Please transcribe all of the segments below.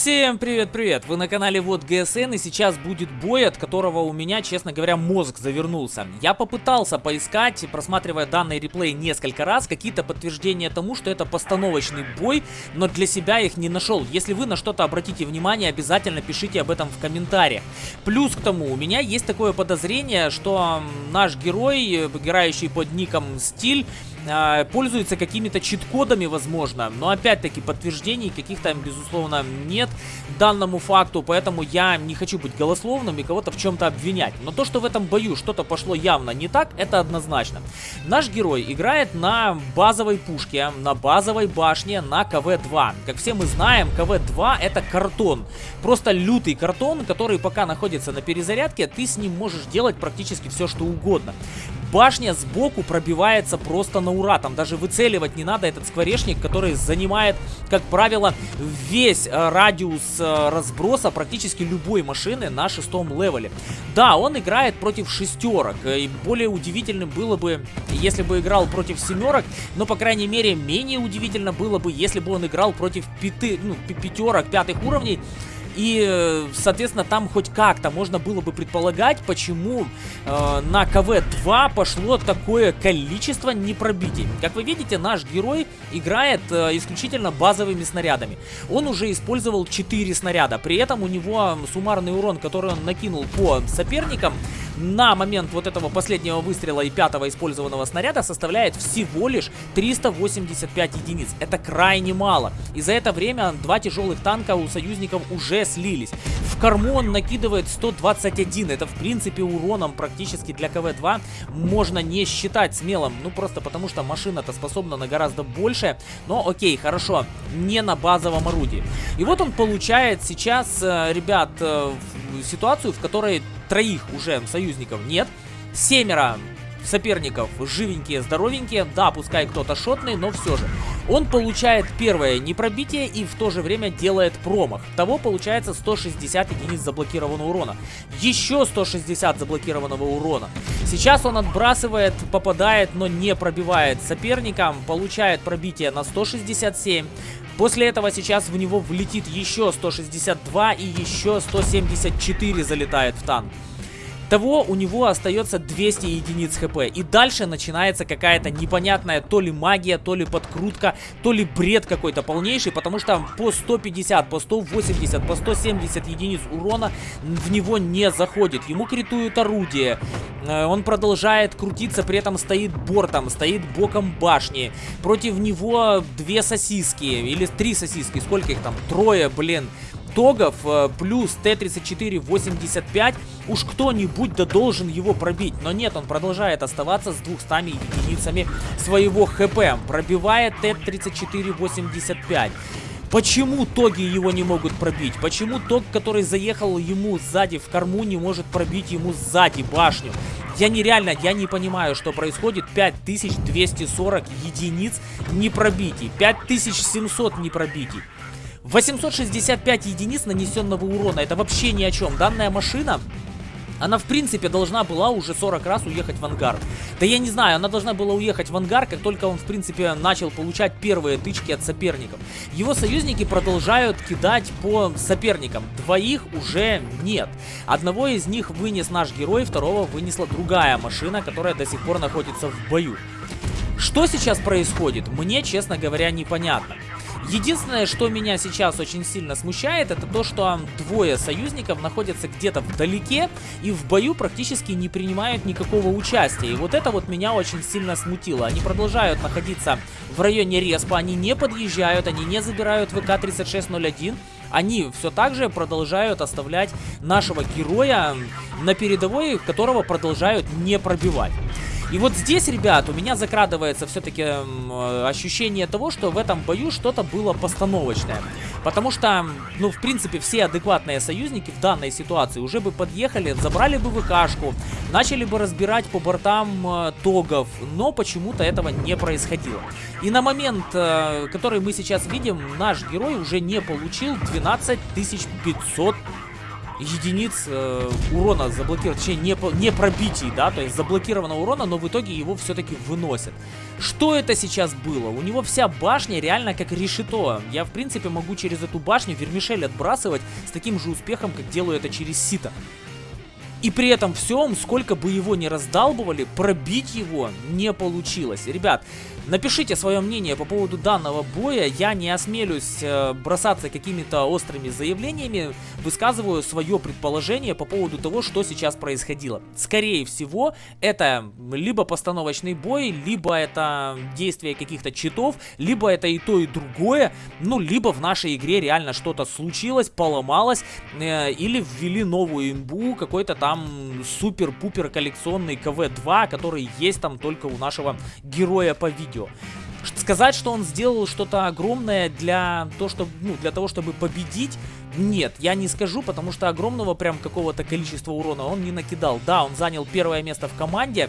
Всем привет-привет! Вы на канале Вот ГСН и сейчас будет бой, от которого у меня, честно говоря, мозг завернулся. Я попытался поискать, просматривая данный реплей несколько раз, какие-то подтверждения тому, что это постановочный бой, но для себя их не нашел. Если вы на что-то обратите внимание, обязательно пишите об этом в комментариях. Плюс к тому, у меня есть такое подозрение, что наш герой, играющий под ником Стиль, э, пользуется какими-то чит-кодами, возможно. Но опять-таки подтверждений каких-то, безусловно, нет данному факту. Поэтому я не хочу быть голословным и кого-то в чем-то обвинять. Но то, что в этом бою что-то пошло явно не так, это однозначно. Наш герой играет на базовой пушке, на базовой башне, на КВ-2. Как все мы знаем, КВ-2 это картон. Просто лютый картон, который пока находится на перезарядке, ты с ним можешь делать практически все, что угодно. Башня сбоку пробивается просто на ура. Там даже выцеливать не надо этот скворечник, который занимает, как правило, весь э, радиус э, разброса практически любой машины на шестом левеле. Да, он играет против шестерок. И более удивительным было бы, если бы играл против семерок. Но, по крайней мере, менее удивительно было бы, если бы он играл против пяти, ну, пятерок, пятых уровней. И, э, соответственно, там хоть как-то можно было бы предполагать, почему э, на КВ-2 пошло такое количество непробитий. Как вы видите, наш герой играет э, исключительно базовыми снарядами. Он уже использовал 4 снаряда. При этом у него суммарный урон, который он накинул по соперникам, на момент вот этого последнего выстрела и пятого использованного снаряда составляет всего лишь 385 единиц. Это крайне мало. И за это время два тяжелых танка у союзников уже слились. В корму он накидывает 121. Это в принципе уроном практически для КВ-2 можно не считать смелым. Ну просто потому что машина-то способна на гораздо больше. Но окей, хорошо, не на базовом орудии. И вот он получает сейчас, э, ребят, э, ситуацию, в которой троих уже союзников нет. Семеро соперников живенькие, здоровенькие. Да, пускай кто-то шотный, но все же. Он получает первое непробитие и в то же время делает промах. Того получается 160 единиц заблокированного урона. Еще 160 заблокированного урона. Сейчас он отбрасывает, попадает, но не пробивает соперника. Получает пробитие на 167. После этого сейчас в него влетит еще 162 и еще 174 залетает в танк. Того у него остается 200 единиц хп. И дальше начинается какая-то непонятная то ли магия, то ли подкрутка, то ли бред какой-то полнейший. Потому что по 150, по 180, по 170 единиц урона в него не заходит. Ему критуют орудие. Э, он продолжает крутиться, при этом стоит бортом, стоит боком башни. Против него две сосиски, или три сосиски, сколько их там? Трое, блин тогов э, плюс Т-34-85, уж кто-нибудь да должен его пробить. Но нет, он продолжает оставаться с 200 единицами своего ХП. Пробивает Т-34-85. Почему тоги его не могут пробить? Почему тог, который заехал ему сзади в корму, не может пробить ему сзади башню? Я нереально, я не понимаю, что происходит. 5240 единиц непробитий. 5700 непробитий. 865 единиц нанесенного урона. Это вообще ни о чем. Данная машина... Она, в принципе, должна была уже 40 раз уехать в ангар. Да я не знаю, она должна была уехать в ангар, как только он, в принципе, начал получать первые тычки от соперников. Его союзники продолжают кидать по соперникам. Двоих уже нет. Одного из них вынес наш герой, второго вынесла другая машина, которая до сих пор находится в бою. Что сейчас происходит, мне, честно говоря, непонятно. Единственное, что меня сейчас очень сильно смущает, это то, что двое союзников находятся где-то вдалеке и в бою практически не принимают никакого участия. И вот это вот меня очень сильно смутило. Они продолжают находиться в районе респа, они не подъезжают, они не забирают ВК-3601. Они все так же продолжают оставлять нашего героя на передовой, которого продолжают не пробивать. И вот здесь, ребят, у меня закрадывается все-таки э, ощущение того, что в этом бою что-то было постановочное. Потому что, ну, в принципе, все адекватные союзники в данной ситуации уже бы подъехали, забрали бы ВКшку, начали бы разбирать по бортам э, тогов, но почему-то этого не происходило. И на момент, э, который мы сейчас видим, наш герой уже не получил 12 500 единиц э, урона заблокировано, точнее не, не пробитий, да, то есть заблокировано урона, но в итоге его все-таки выносят. Что это сейчас было? У него вся башня реально как решето. Я, в принципе, могу через эту башню вермишель отбрасывать с таким же успехом, как делаю это через сито. И при этом всем, сколько бы его ни раздалбывали, пробить его не получилось. Ребят, Напишите свое мнение по поводу данного боя. Я не осмелюсь э, бросаться какими-то острыми заявлениями. Высказываю свое предположение по поводу того, что сейчас происходило. Скорее всего, это либо постановочный бой, либо это действие каких-то читов, либо это и то, и другое. Ну, либо в нашей игре реально что-то случилось, поломалось, э, или ввели новую имбу, какой-то там супер-пупер коллекционный КВ-2, который есть там только у нашего героя по видео видео. Сказать, что он сделал что-то огромное для, то, чтобы, ну, для того, чтобы победить, нет, я не скажу, потому что огромного прям какого-то количества урона он не накидал. Да, он занял первое место в команде,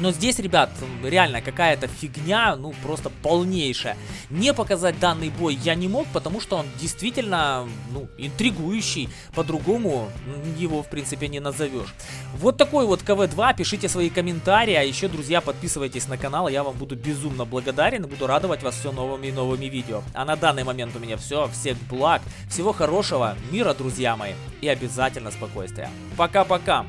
но здесь, ребят, реально какая-то фигня, ну просто полнейшая. Не показать данный бой я не мог, потому что он действительно, ну, интригующий. По-другому его, в принципе, не назовешь. Вот такой вот КВ-2, пишите свои комментарии, а еще, друзья, подписывайтесь на канал, я вам буду безумно благодарен и буду радовать вас все новыми и новыми видео. А на данный момент у меня все, всех благ, всего хорошего, мира, друзья мои, и обязательно спокойствия. Пока-пока!